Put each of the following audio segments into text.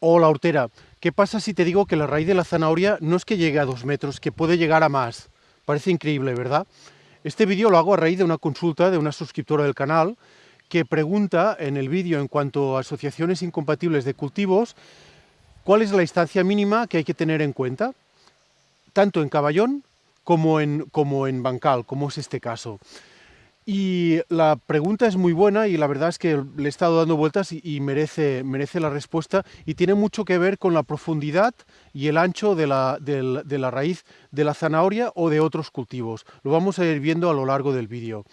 Hola, hortera. ¿Qué pasa si te digo que la raíz de la zanahoria no es que llegue a dos metros, que puede llegar a más? Parece increíble, ¿verdad? Este vídeo lo hago a raíz de una consulta de una suscriptora del canal que pregunta en el vídeo en cuanto a asociaciones incompatibles de cultivos cuál es la distancia mínima que hay que tener en cuenta, tanto en caballón como en, como en bancal, como es este caso. Y la pregunta es muy buena y la verdad es que le he estado dando vueltas y, merece, merece la respuesta y tiene mucho que ver con la profundidad y el ancho de la, de la raíz de la zanahoria o de otros cultivos. Lo vamos a ir viendo a lo largo del vídeo.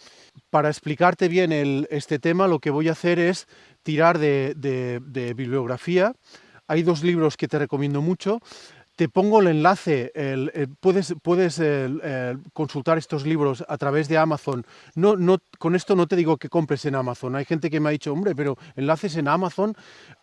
Para explicarte bien este tema lo que voy a hacer es tirar de bibliografía. Hay dos libros que te recomiendo mucho te pongo el enlace, puedes, puedes consultar estos libros a través de Amazon. No, no, con esto no te digo que compres en Amazon. Hay gente que me ha dicho, hombre, pero enlaces en Amazon,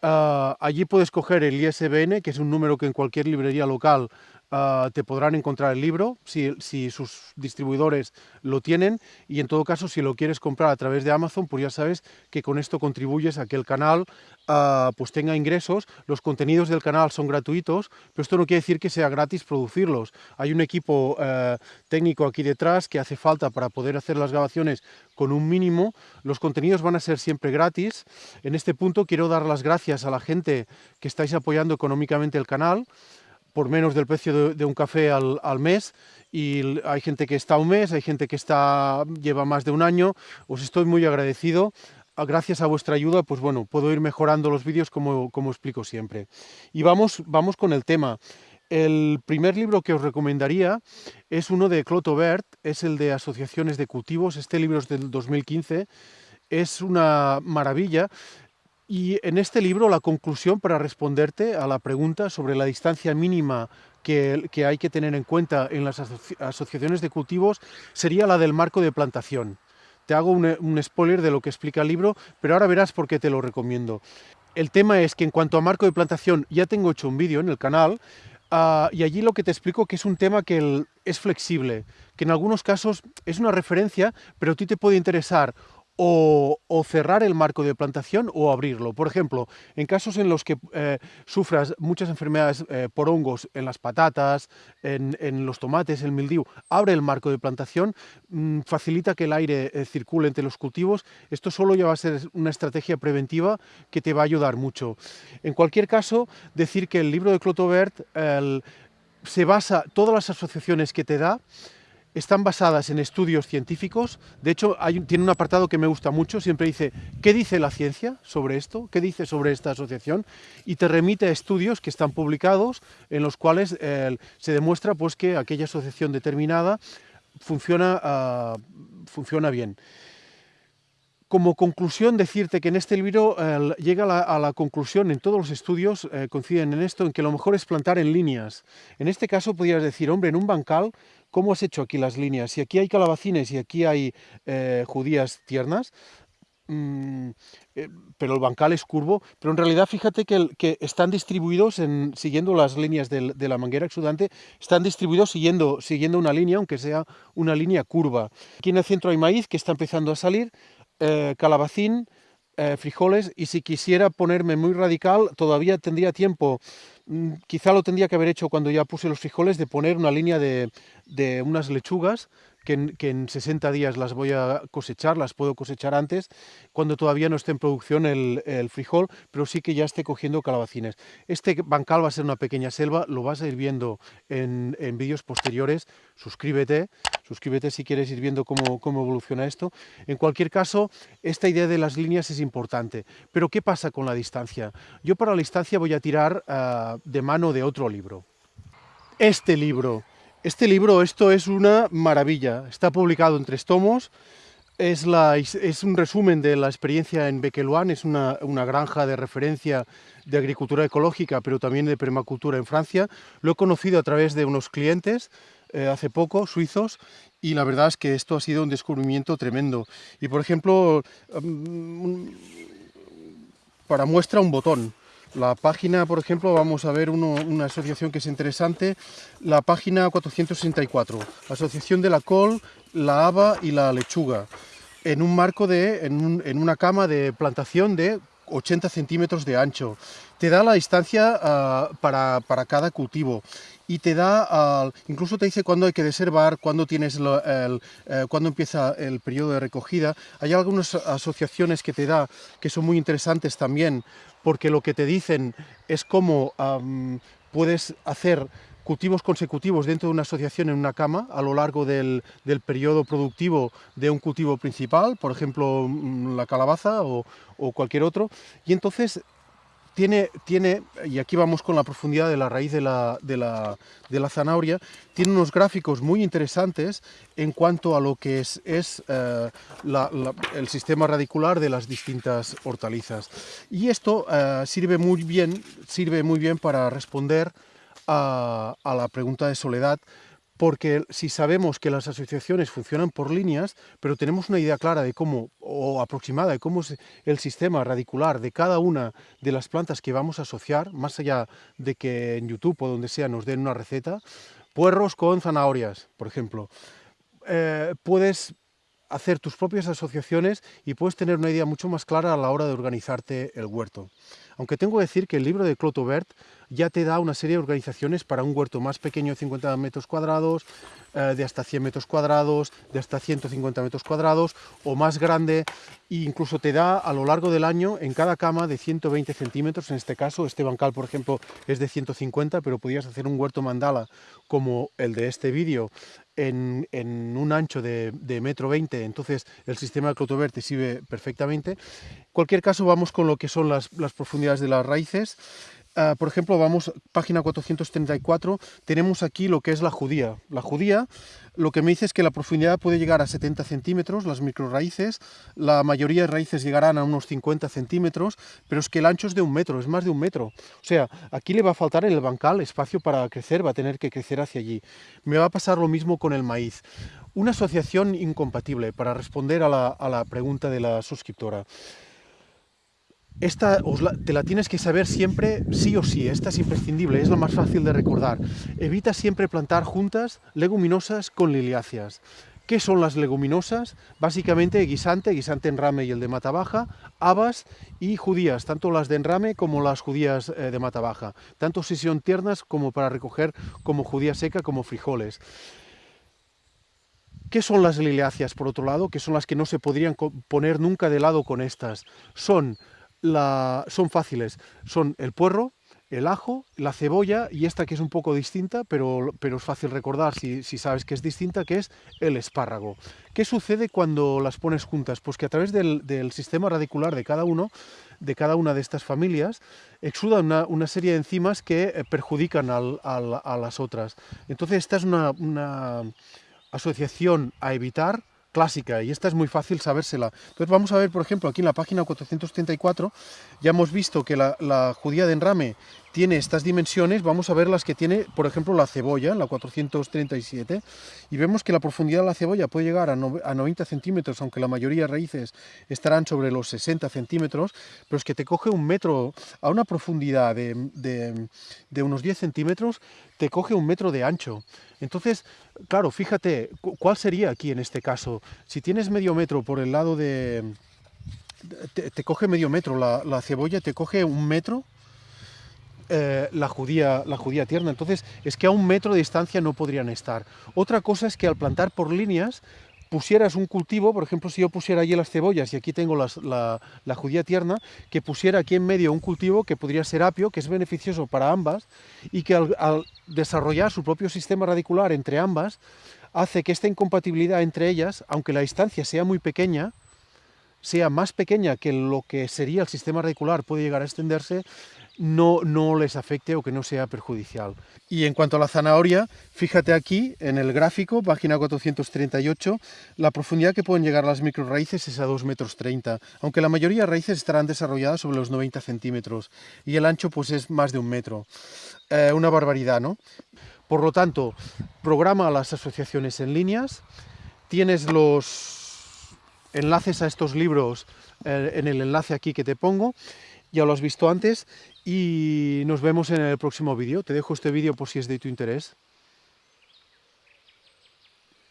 ah, allí puedes coger el ISBN, que es un número que en cualquier librería local Ah, te podrán encontrar el libro si, sus distribuidores lo tienen y en todo caso si lo quieres comprar a través de Amazon pues ya sabes que con esto contribuyes a que el canal ah, pues tenga ingresos, los contenidos del canal son gratuitos pero esto no quiere decir que sea gratis producirlos, hay un equipo eh, técnico aquí detrás que hace falta para poder hacer las grabaciones con un mínimo, los contenidos van a ser siempre gratis, en este punto quiero dar las gracias a la gente que estáis apoyando económicamente el canal, por menos del precio de, un café al, mes y hay gente que está un mes, hay gente que está, lleva más de un año, os estoy muy agradecido. Ah, gracias a vuestra ayuda, pues bueno, puedo ir mejorando los vídeos como, como explico siempre. Y vamos, vamos con el tema. El primer libro que os recomendaría es uno de Cloto Bert, es el de Asociaciones de Cultivos, este libro es del 2015, es una maravilla, y en este libro la conclusión para responderte a la pregunta sobre la distancia mínima que, hay que tener en cuenta en las asociaciones de cultivos sería la del marco de plantación. Te hago un, spoiler de lo que explica el libro, pero ahora verás por qué te lo recomiendo. El tema es que en cuanto a marco de plantación ya tengo hecho un vídeo en el canal ah, y allí lo que te explico que es un tema que es flexible, que en algunos casos es una referencia, pero a ti te puede interesar o, cerrar el marco de plantación o abrirlo. Por ejemplo, en casos en los que eh, sufras muchas enfermedades eh, por hongos en las patatas, en, los tomates, el mildiu, abre el marco de plantación, mm, facilita que el aire eh, circule entre los cultivos. Esto solo ya va a ser una estrategia preventiva que te va a ayudar mucho. En cualquier caso, decir que el libro de Clotobert se basa, todas las asociaciones que te da, están basadas en estudios científicos. De hecho, tiene un apartado que me gusta mucho, siempre dice, ¿qué dice la ciencia sobre esto? ¿Qué dice sobre esta asociación? Y te remite a estudios que están publicados en los cuales eh, se demuestra pues, que aquella asociación determinada funciona, ah, funciona bien. Como conclusión, decirte que en este libro llega a la, conclusión, en todos los estudios eh, coinciden en esto, en que lo mejor es plantar en líneas. En este caso podrías decir, hombre, en un bancal ¿Cómo has hecho aquí las líneas? Si aquí hay calabacines y aquí hay eh, judías tiernas, mm, eh, pero el bancal es curvo, pero en realidad fíjate que, están distribuidos, en, siguiendo las líneas de la manguera exudante, están distribuidos siguiendo, siguiendo una línea, aunque sea una línea curva. Aquí en el centro hay maíz que está empezando a salir, eh, calabacín, frijoles, y si quisiera ponerme muy radical, todavía tendría tiempo. Mm, quizá lo tendría que haber hecho cuando ya puse los frijoles, de poner una línea de, de unas lechugas que en, 60 días las voy a cosechar, las puedo cosechar antes, cuando todavía no esté en producción el, frijol, pero sí que ya esté cogiendo calabacines. Este bancal va a ser una pequeña selva, lo vas a ir viendo en, vídeos posteriores, suscríbete, suscríbete si quieres ir viendo cómo, evoluciona esto. En cualquier caso, esta idea de las líneas es importante, pero ¿qué pasa con la distancia? Yo para la distancia voy a tirar ah, de mano de otro libro. Este libro, este libro, esto es una maravilla, está publicado en tres tomos, es, un resumen de la experiencia en Bequeluán, es una, granja de referencia de agricultura ecológica, pero también de permacultura en Francia. Lo he conocido a través de unos clientes eh, hace poco, suizos, y la verdad es que esto ha sido un descubrimiento tremendo. Y por ejemplo, mm, para muestra un botón, la página, por ejemplo, vamos a ver una asociación que es interesante, la página 464, Asociación de la Col, la Haba y la Lechuga, en un marco de, en, una cama de plantación de 80 centímetros de ancho. Te da la distancia ah, para, cada cultivo y te da, incluso te dice cuándo hay que deservar, cuándo, tienes el, eh, cuándo empieza el periodo de recogida. Hay algunas asociaciones que te da que son muy interesantes también, porque lo que te dicen es cómo puedes hacer cultivos consecutivos dentro de una asociación en una cama a lo largo del, del periodo productivo de un cultivo principal, por ejemplo mm, la calabaza o, o cualquier otro, y entonces tiene, tiene, y aquí vamos con la profundidad de la raíz de la, de la, de la zanahoria, tiene unos gráficos muy interesantes en cuanto a lo que es, es eh, el sistema radicular de las distintas hortalizas. Y esto eh, sirve, muy bien, sirve muy bien para responder a, la pregunta de Soledad, porque si sabemos que las asociaciones funcionan por líneas, pero tenemos una idea clara de cómo, o aproximada de cómo es el sistema radicular de cada una de las plantas que vamos a asociar, más allá de que en YouTube o donde sea nos den una receta, puerros con zanahorias, por ejemplo, eh, puedes hacer tus propias asociaciones y puedes tener una idea mucho más clara a la hora de organizarte el huerto. Aunque tengo que decir que el libro de Clotobert ya te da una serie de organizaciones para un huerto más pequeño de 50 metros cuadrados, eh, de hasta 100 metros cuadrados, de hasta 150 metros cuadrados o más grande e incluso te da a lo largo del año en cada cama de 120 centímetros, en este caso este bancal por ejemplo es de 150 pero podrías hacer un huerto mandala como el de este vídeo en, un ancho de, metro 20, entonces el sistema de Clotobert te sirve perfectamente. En cualquier caso vamos con lo que son las profundidades de las raíces. Ah, por ejemplo, vamos, página 434, tenemos aquí lo que es la judía. La judía, lo que me dice es que la profundidad puede llegar a 70 centímetros, las microraíces, la mayoría de raíces llegarán a unos 50 centímetros, pero es que el ancho es de un metro, es más de un metro. O sea, aquí le va a faltar en el bancal espacio para crecer, va a tener que crecer hacia allí. Me va a pasar lo mismo con el maíz. Una asociación incompatible, para responder a la, a la pregunta de la suscriptora. Esta te la tienes que saber siempre, sí o sí, esta es imprescindible, es la más fácil de recordar. Evita siempre plantar juntas leguminosas con liliáceas. ¿Qué son las leguminosas? Básicamente guisante, guisante enrame y el de mata baja, habas y judías, tanto las de enrame como las judías eh, de mata baja, tanto si son tiernas como para recoger como judía seca como frijoles. ¿Qué son las liliáceas, por otro lado? Que son las que no se podrían poner nunca de lado con estas. Son son fáciles. Son el puerro, el ajo, la cebolla y esta que es un poco distinta, pero, pero es fácil recordar si, sabes que es distinta, que es el espárrago. ¿Qué sucede cuando las pones juntas? Pues que a través del, sistema radicular de cada uno, de cada una de estas familias, exudan una, serie de enzimas que eh, perjudican a las otras. Entonces esta es una, una asociación a evitar clásica y esta es muy fácil sabérsela. Entonces vamos a ver, por ejemplo, aquí en la página 434 ya hemos visto que la, judía de enrame tiene estas dimensiones, vamos a ver las que tiene, por ejemplo, la cebolla, la 437, y vemos que la profundidad de la cebolla puede llegar a, 90 centímetros, aunque la mayoría de raíces estarán sobre los 60 centímetros, pero es que te coge un metro, a una profundidad de, unos 10 centímetros, te coge un metro de ancho. Entonces, claro, fíjate, ¿cuál sería aquí en este caso? Si tienes medio metro por el lado de te, coge medio metro, la, cebolla te coge un metro, eh, la, judía, la judía tierna. Entonces, es que a un metro de distancia no podrían estar. Otra cosa es que al plantar por líneas, pusieras un cultivo, por ejemplo, si yo pusiera allí las cebollas y aquí tengo la, judía tierna, que pusiera aquí en medio un cultivo que podría ser apio, que es beneficioso para ambas, y que al desarrollar su propio sistema radicular entre ambas, hace que esta incompatibilidad entre ellas, aunque la distancia sea muy pequeña, sea más pequeña que lo que sería el sistema radicular puede llegar a extenderse, no, no les afecte o que no sea perjudicial. Y en cuanto a la zanahoria, fíjate aquí en el gráfico, página 438, la profundidad que pueden llegar las microraíces es a 2 metros 30, aunque la mayoría de raíces estarán desarrolladas sobre los 90 centímetros y el ancho pues es más de un metro. Eh, una barbaridad, ¿no? Por lo tanto, programa las asociaciones en líneas, tienes los enlaces a estos libros eh, en el enlace aquí que te pongo, ya lo has visto antes, y nos vemos en el próximo vídeo. Te dejo este vídeo por si es de tu interés.